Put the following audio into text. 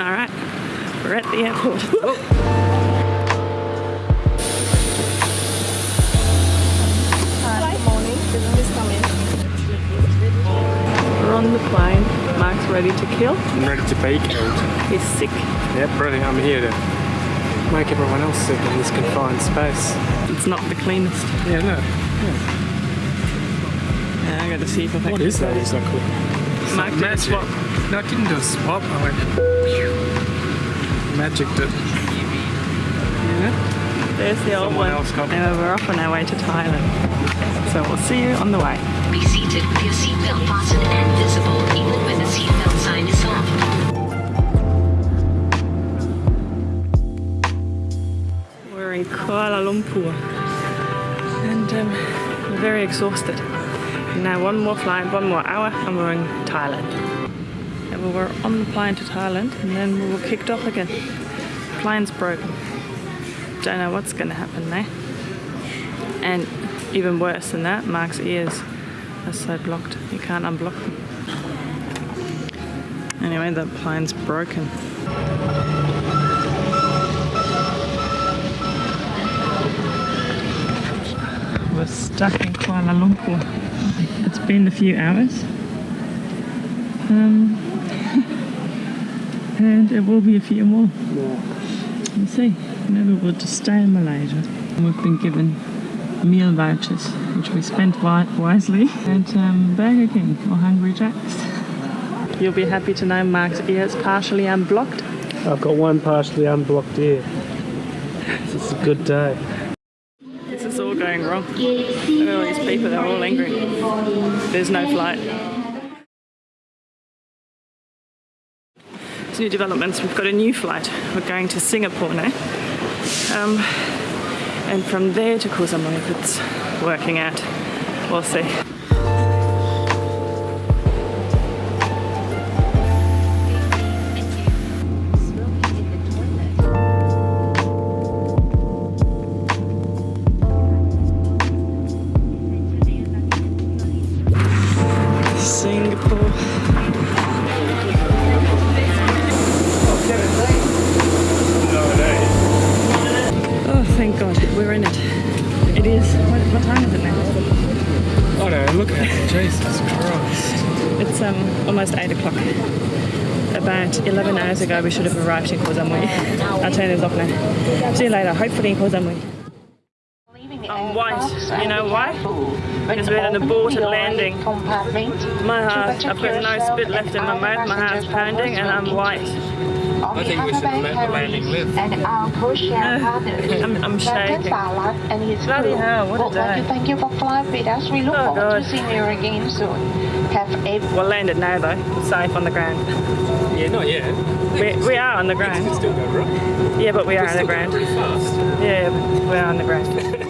All right, we're at the airport. Hi, good morning. Business coming. We're on the plane. Mark's ready to kill. I'm ready to be killed. He's sick. Yeah, brilliant. I'm here to make everyone else sick in this confined space. It's not the cleanest. Yeah, look. Yeah, I got to see if I can. What is that? Is that cool? It's Mark magic. swap. No, I didn't do a swap. I went. Magicked it. Yeah. There's the old Someone one. else got. Now we're off on our way to Thailand. So we'll see you on the way. Be seated with your seatbelt fastened and visible even when the seatbelt sign is off. We're in Kuala Lumpur and um, we're very exhausted. Now one more flight, one more hour and we're in Thailand. And we were on the plane to Thailand and then we were kicked off again. Plane's broken. Don't know what's gonna happen there. And even worse than that, Mark's ears are so blocked, you can't unblock them. Anyway, the plane's broken. We're stuck Kuala Lumpur. It's been a few hours. Um, and it will be a few more. We'll see. Maybe we'll just stay in Malaysia. We've been given meal vouchers, which we spent wi- wisely at um, Burger King or Hungry Jack's. You'll be happy to know Mark's ear is partially unblocked. I've got one partially unblocked ear. It's a good day. All going wrong. All these people, they're all angry. There's no flight. New developments, we've got a new flight. We're going to Singapore now. Um, and from there to Samui, if it's working out. We'll see. Oh, thank God, we're in it. It is. What, what time is it now? Oh no, look at it. Jesus Christ. It's um almost eight o'clock. About 11 hours ago, we should have arrived in Koh Samui. I'll turn this off now. See you later. Hopefully in Koh Samui. I'm white. You know why? Because we're at an aborted landing. My heart, I've got no spit left in my mouth. My heart's pounding, and I'm white. I think we should let the landing live. And our co-share partners, I'm- I'm shaking. Dr. And his Bloody crew hell, what a would like day. to thank you for flying with us. We look Oh, forward God. to seeing you again soon. Have a We'll land it now though, safe on the ground. Yeah, not yet. We, we are on the It can ground. still go right. Yeah, but we are on the ground. pretty fast. Yeah, we are on the ground.